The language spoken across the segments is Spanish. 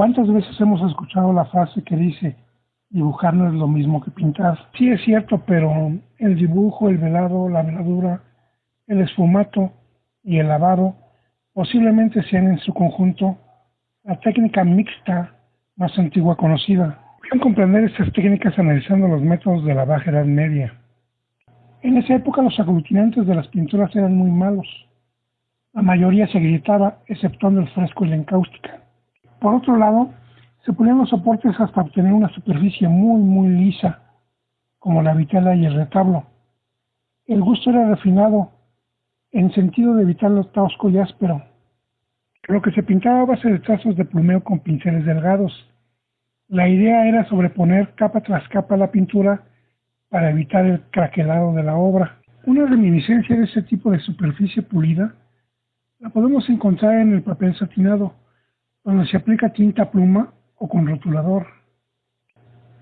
¿Cuántas veces hemos escuchado la frase que dice, dibujar no es lo mismo que pintar? Sí es cierto, pero el dibujo, el velado, la veladura, el esfumato y el lavado posiblemente sean en su conjunto la técnica mixta más antigua conocida. Pueden comprender estas técnicas analizando los métodos de la Baja Edad Media. En esa época los aglutinantes de las pinturas eran muy malos. La mayoría se gritaba, exceptuando el fresco y la encáustica. Por otro lado, se ponían los soportes hasta obtener una superficie muy, muy lisa, como la vitela y el retablo. El gusto era refinado, en sentido de evitar lo tosco y áspero. Lo que se pintaba a base de trazos de plumeo con pinceles delgados. La idea era sobreponer capa tras capa la pintura para evitar el craquelado de la obra. Una reminiscencia de ese tipo de superficie pulida la podemos encontrar en el papel satinado, donde se aplica tinta pluma o con rotulador.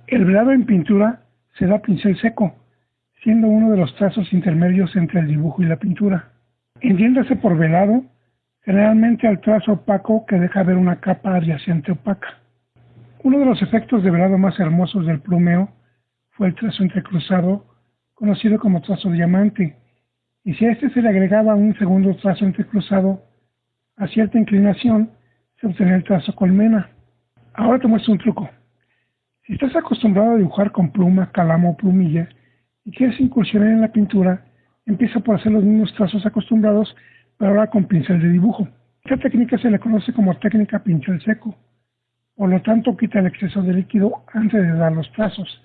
El velado en pintura se da pincel seco, siendo uno de los trazos intermedios entre el dibujo y la pintura. Entiéndase por velado, generalmente al trazo opaco que deja ver una capa adyacente opaca. Uno de los efectos de velado más hermosos del plumeo fue el trazo entrecruzado, conocido como trazo diamante, y si a este se le agregaba un segundo trazo entrecruzado a cierta inclinación, se obtenía el trazo colmena. Ahora te muestro un truco. Si estás acostumbrado a dibujar con pluma, calamo o plumilla y quieres incursionar en la pintura, empieza por hacer los mismos trazos acostumbrados, pero ahora con pincel de dibujo. Esta técnica se le conoce como técnica pincel seco. Por lo tanto, quita el exceso de líquido antes de dar los trazos.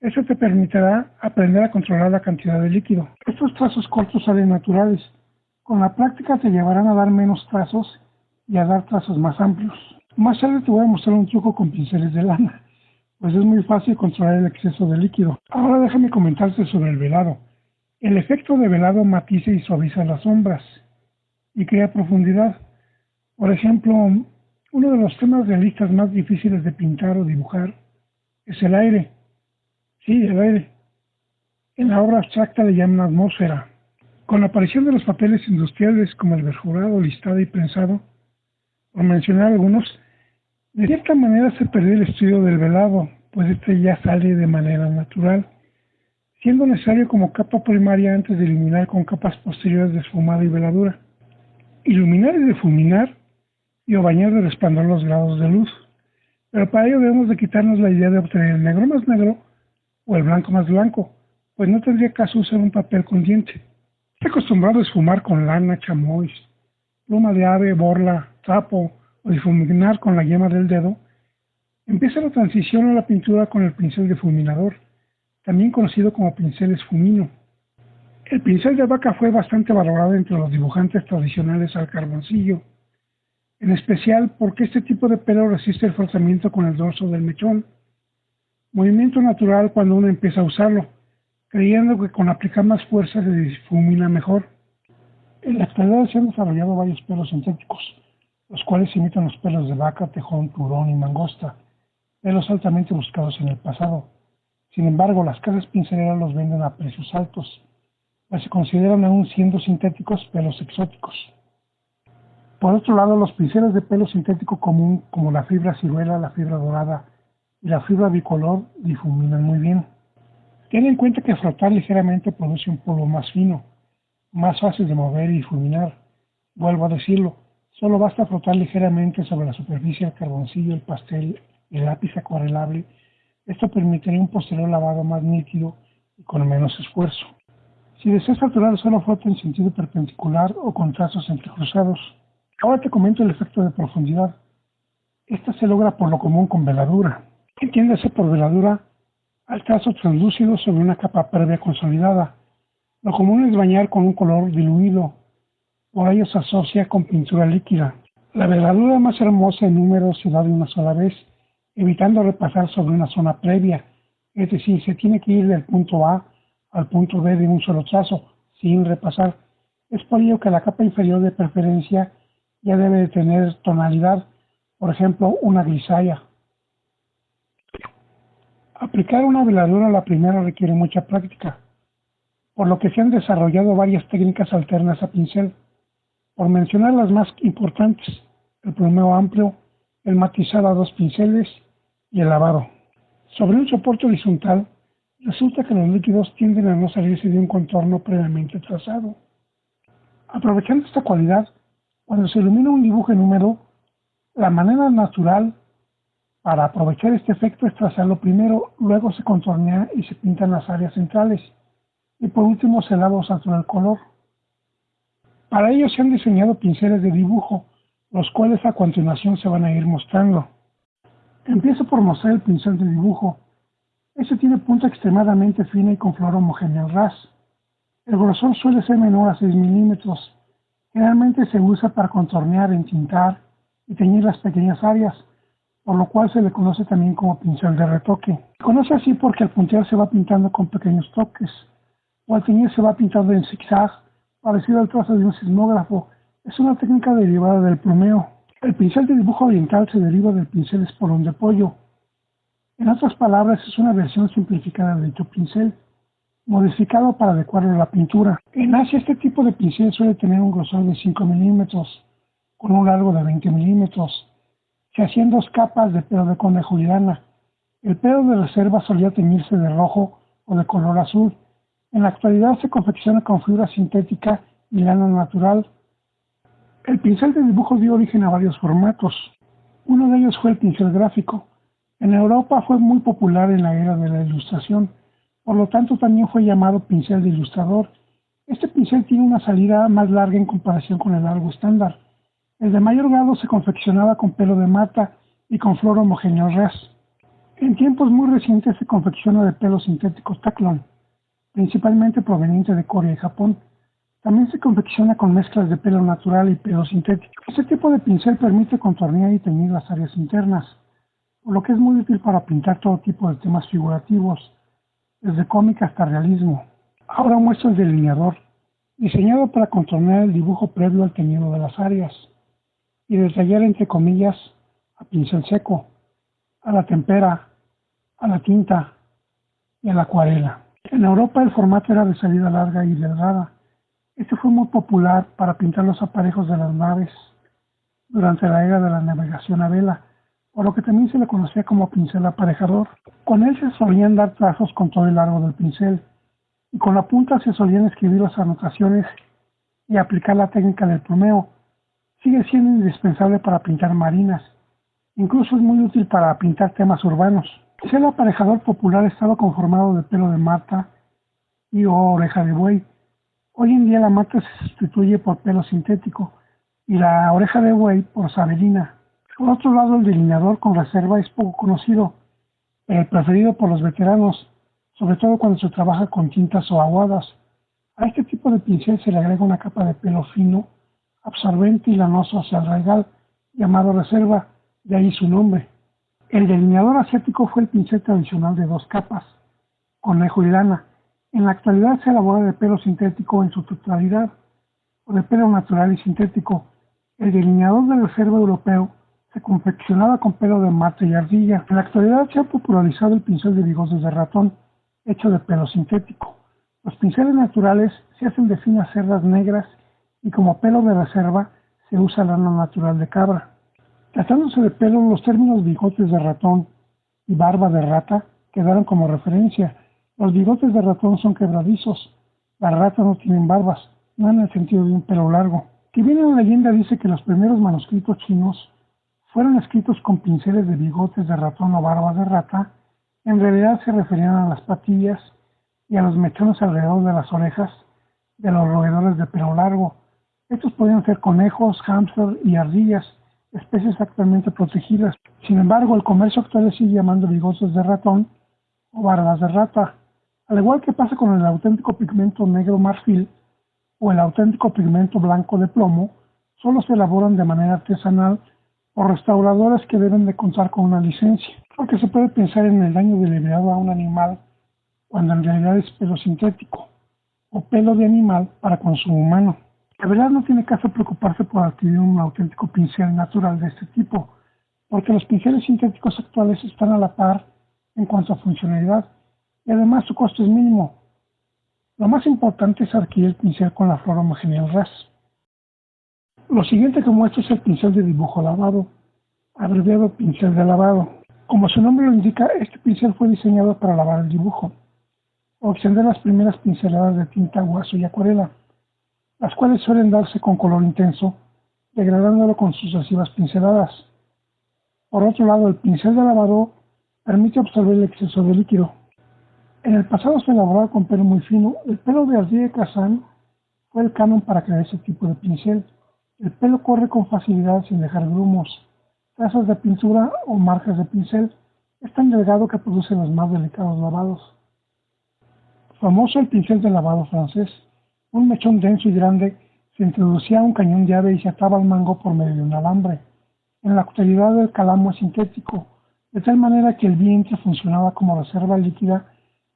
Eso te permitirá aprender a controlar la cantidad de líquido. Estos trazos cortos salen naturales. Con la práctica te llevarán a dar menos trazos y a dar trazos más amplios. Más tarde te voy a mostrar un truco con pinceles de lana, pues es muy fácil controlar el exceso de líquido. Ahora déjame comentarte sobre el velado. El efecto de velado matiza y suaviza las sombras y crea profundidad. Por ejemplo, uno de los temas realistas más difíciles de pintar o dibujar es el aire. Sí, el aire. En la obra abstracta le llaman atmósfera. Con la aparición de los papeles industriales como el verjurado, listado y prensado, por mencionar algunos, de cierta manera se perdió el estudio del velado, pues este ya sale de manera natural, siendo necesario como capa primaria antes de iluminar con capas posteriores de esfumado y veladura. Iluminar y difuminar y o bañar de resplandor los grados de luz. Pero para ello debemos de quitarnos la idea de obtener el negro más negro o el blanco más blanco, pues no tendría caso usar un papel con diente. Estoy acostumbrado a esfumar con lana, chamois, pluma de ave, borla, trapo o difuminar con la yema del dedo. Empieza la transición a la pintura con el pincel difuminador, también conocido como pincel esfumino. El pincel de vaca fue bastante valorado entre los dibujantes tradicionales al carboncillo, en especial porque este tipo de pelo resiste el frotamiento con el dorso del mechón Movimiento natural cuando uno empieza a usarlo, creyendo que con aplicar más fuerza se difumina mejor. En la actualidad se han desarrollado varios pelos sintéticos, los cuales imitan los pelos de vaca, tejón, turón y mangosta, pelos altamente buscados en el pasado. Sin embargo, las casas pinceleras los venden a precios altos, pues se consideran aún siendo sintéticos pelos exóticos. Por otro lado, los pinceles de pelo sintético común, como la fibra ciruela, la fibra dorada, y la fibra bicolor difuminan muy bien. Ten en cuenta que frotar ligeramente produce un polvo más fino, más fácil de mover y difuminar. Vuelvo a decirlo, solo basta frotar ligeramente sobre la superficie el carboncillo, el pastel el lápiz acuarelable. Esto permitiría un posterior lavado más nítido y con menos esfuerzo. Si deseas saturar, solo frota en sentido perpendicular o con trazos entrecruzados. Ahora te comento el efecto de profundidad. Esta se logra por lo común con veladura. Entiéndase por veladura al trazo translúcido sobre una capa previa consolidada. Lo común es bañar con un color diluido, por ello se asocia con pintura líquida. La veladura más hermosa en número se da de una sola vez, evitando repasar sobre una zona previa, es decir, se tiene que ir del punto A al punto B de un solo trazo, sin repasar. Es por ello que la capa inferior de preferencia ya debe de tener tonalidad, por ejemplo, una grisalla. Aplicar una veladura a la primera requiere mucha práctica, por lo que se han desarrollado varias técnicas alternas a pincel. Por mencionar las más importantes, el plumeo amplio, el matizado a dos pinceles y el lavado. Sobre un soporte horizontal, resulta que los líquidos tienden a no salirse de un contorno previamente trazado. Aprovechando esta cualidad, cuando se ilumina un dibujo en húmedo, la manera natural para aprovechar este efecto es trazarlo primero, luego se contornea y se pintan las áreas centrales, y por último o satura el color. Para ello se han diseñado pinceles de dibujo, los cuales a continuación se van a ir mostrando. Empiezo por mostrar el pincel de dibujo. Este tiene punta extremadamente fina y con flor homogénea ras. El grosor suele ser menor a 6 milímetros. Generalmente se usa para contornear, entintar y teñir las pequeñas áreas, por lo cual se le conoce también como pincel de retoque. Se conoce así porque al puntear se va pintando con pequeños toques, o al teñir se va pintando en zigzag parecido al trazo de un sismógrafo, es una técnica derivada del plumeo. El pincel de dibujo oriental se deriva del pincel espolón de pollo. En otras palabras, es una versión simplificada de dicho pincel, modificado para adecuarlo a la pintura. En Asia, este tipo de pincel suele tener un grosor de 5 milímetros, con un largo de 20 milímetros. Se hacían dos capas de pelo de conejo y lana. El pelo de reserva solía teñirse de rojo o de color azul, en la actualidad se confecciona con fibra sintética y lana natural. El pincel de dibujo dio origen a varios formatos. Uno de ellos fue el pincel gráfico. En Europa fue muy popular en la era de la ilustración, por lo tanto también fue llamado pincel de ilustrador. Este pincel tiene una salida más larga en comparación con el largo estándar. El de mayor grado se confeccionaba con pelo de mata y con flor homogéneo ras. En tiempos muy recientes se confecciona de pelo sintético taclon principalmente proveniente de Corea y Japón. También se confecciona con mezclas de pelo natural y pelo sintético. Este tipo de pincel permite contornear y teñir las áreas internas, por lo que es muy útil para pintar todo tipo de temas figurativos, desde cómic hasta realismo. Ahora muestro el delineador, diseñado para contornear el dibujo previo al teñido de las áreas y detallar entre comillas a pincel seco, a la tempera, a la tinta y a la acuarela. En Europa el formato era de salida larga y delgada. Este fue muy popular para pintar los aparejos de las naves durante la era de la navegación a vela, por lo que también se le conocía como pincel aparejador. Con él se solían dar trazos con todo el largo del pincel, y con la punta se solían escribir las anotaciones y aplicar la técnica del plumeo. Sigue siendo indispensable para pintar marinas. Incluso es muy útil para pintar temas urbanos. El aparejador popular estaba conformado de pelo de mata y oreja de buey. Hoy en día la mata se sustituye por pelo sintético y la oreja de buey por sabelina. Por otro lado, el delineador con reserva es poco conocido, pero preferido por los veteranos, sobre todo cuando se trabaja con tintas o aguadas. A este tipo de pincel se le agrega una capa de pelo fino, absorbente y lanoso hacia el regal, llamado reserva, de ahí su nombre. El delineador asiático fue el pincel tradicional de dos capas, conejo y lana. En la actualidad se elabora de pelo sintético en su totalidad, o de pelo natural y sintético. El delineador de reserva europeo se confeccionaba con pelo de mate y ardilla. En la actualidad se ha popularizado el pincel de bigotes de ratón, hecho de pelo sintético. Los pinceles naturales se hacen de finas cerdas negras y como pelo de reserva se usa lana natural de cabra. Tratándose de pelo, los términos bigotes de ratón y barba de rata quedaron como referencia. Los bigotes de ratón son quebradizos, las ratas no tienen barbas, no en el sentido de un pelo largo. Que viene la leyenda dice que los primeros manuscritos chinos fueron escritos con pinceles de bigotes de ratón o barba de rata, en realidad se referían a las patillas y a los mechones alrededor de las orejas de los roedores de pelo largo. Estos podían ser conejos, hámster y ardillas, especies actualmente protegidas. Sin embargo, el comercio actual sigue llamando bigotes de ratón o barbas de rata. Al igual que pasa con el auténtico pigmento negro marfil o el auténtico pigmento blanco de plomo, solo se elaboran de manera artesanal por restauradores que deben de contar con una licencia, porque se puede pensar en el daño deliberado a un animal cuando en realidad es pelo sintético o pelo de animal para consumo humano. La verdad no tiene caso preocuparse por adquirir un auténtico pincel natural de este tipo, porque los pinceles sintéticos actuales están a la par en cuanto a funcionalidad y además su costo es mínimo. Lo más importante es adquirir el pincel con la flor homogénea RAS. Lo siguiente que muestro es el pincel de dibujo lavado. abreviado pincel de lavado. Como su nombre lo indica, este pincel fue diseñado para lavar el dibujo o extender las primeras pinceladas de tinta, guaso y acuarela, las cuales suelen darse con color intenso, degradándolo con sucesivas pinceladas. Por otro lado, el pincel de lavado permite absorber el exceso de líquido. En el pasado se elaboraba con pelo muy fino. El pelo de ardilla de fue el canon para crear ese tipo de pincel. El pelo corre con facilidad sin dejar grumos, trazas de pintura o marcas de pincel. Es tan delgado que produce los más delicados lavados. Famoso el pincel de lavado francés. Un mechón denso y grande se introducía un cañón de ave y se ataba al mango por medio de un alambre. En la actualidad el calamo es sintético, de tal manera que el vientre funcionaba como reserva líquida,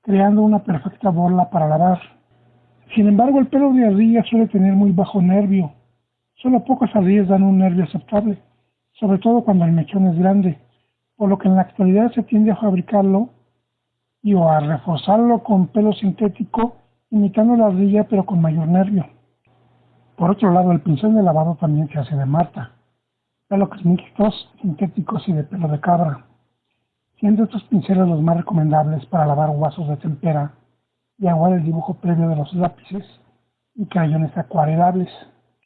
creando una perfecta borla para lavar. Sin embargo, el pelo de ardilla suele tener muy bajo nervio. Solo pocas ardillas dan un nervio aceptable, sobre todo cuando el mechón es grande, por lo que en la actualidad se tiende a fabricarlo y o a reforzarlo con pelo sintético, imitando la ardilla pero con mayor nervio. Por otro lado, el pincel de lavado también se hace de marta, pelos mixtos, sintéticos y de pelo de cabra, siendo estos pinceles los más recomendables para lavar vasos de tempera y aguar el dibujo previo de los lápices y crayones acuarelables.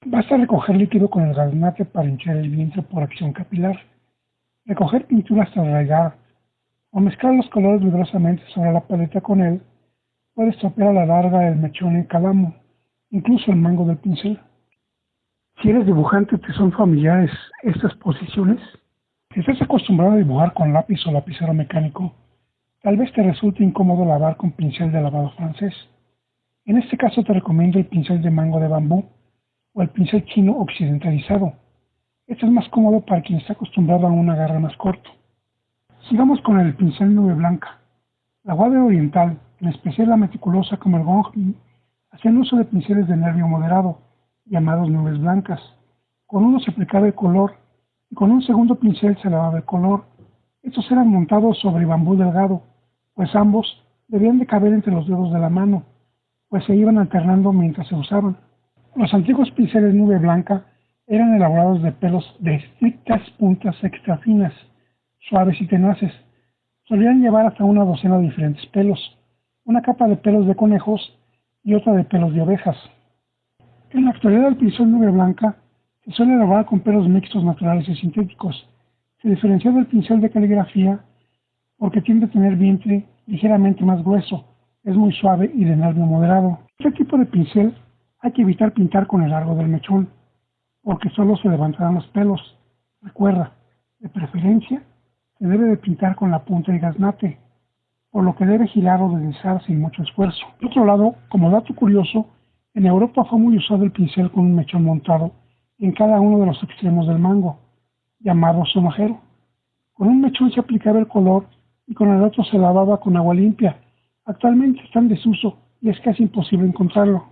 Basta recoger líquido con el gaznate para hinchar el vientre por acción capilar, recoger pintura hasta arraigar o mezclar los colores vigorosamente sobre la paleta con él puede estropear a la larga el mechón en calamo, incluso el mango del pincel. Si eres dibujante, ¿te son familiares estas posiciones? Si estás acostumbrado a dibujar con lápiz o lapicero mecánico, tal vez te resulte incómodo lavar con pincel de lavado francés. En este caso te recomiendo el pincel de mango de bambú o el pincel chino occidentalizado. Este es más cómodo para quien está acostumbrado a un agarre más corto. Sigamos con el pincel nube blanca. La guave oriental, en especial la meticulosa como el gong, hacían uso de pinceles de nervio moderado, llamados nubes blancas. Con uno se aplicaba el color y con un segundo pincel se lavaba el color. Estos eran montados sobre bambú delgado, pues ambos debían de caber entre los dedos de la mano, pues se iban alternando mientras se usaban. Los antiguos pinceles nube blanca eran elaborados de pelos de estrictas puntas extra finas, suaves y tenaces. Solían llevar hasta una docena de diferentes pelos, una capa de pelos de conejos y otra de pelos de ovejas. En la actualidad el pincel nube blanca se suele elaborar con pelos mixtos naturales y sintéticos. Se diferencia del pincel de caligrafía porque tiende a tener vientre ligeramente más grueso, es muy suave y de nervio moderado. Este tipo de pincel hay que evitar pintar con el largo del mechón, porque solo se levantarán los pelos. Recuerda, de preferencia, se debe de pintar con la punta de gaznate, por lo que debe girar o deslizar sin mucho esfuerzo. Por otro lado, como dato curioso, en Europa fue muy usado el pincel con un mechón montado en cada uno de los extremos del mango, llamado sonajero. Con un mechón se aplicaba el color y con el otro se lavaba con agua limpia. Actualmente está en desuso y es casi imposible encontrarlo.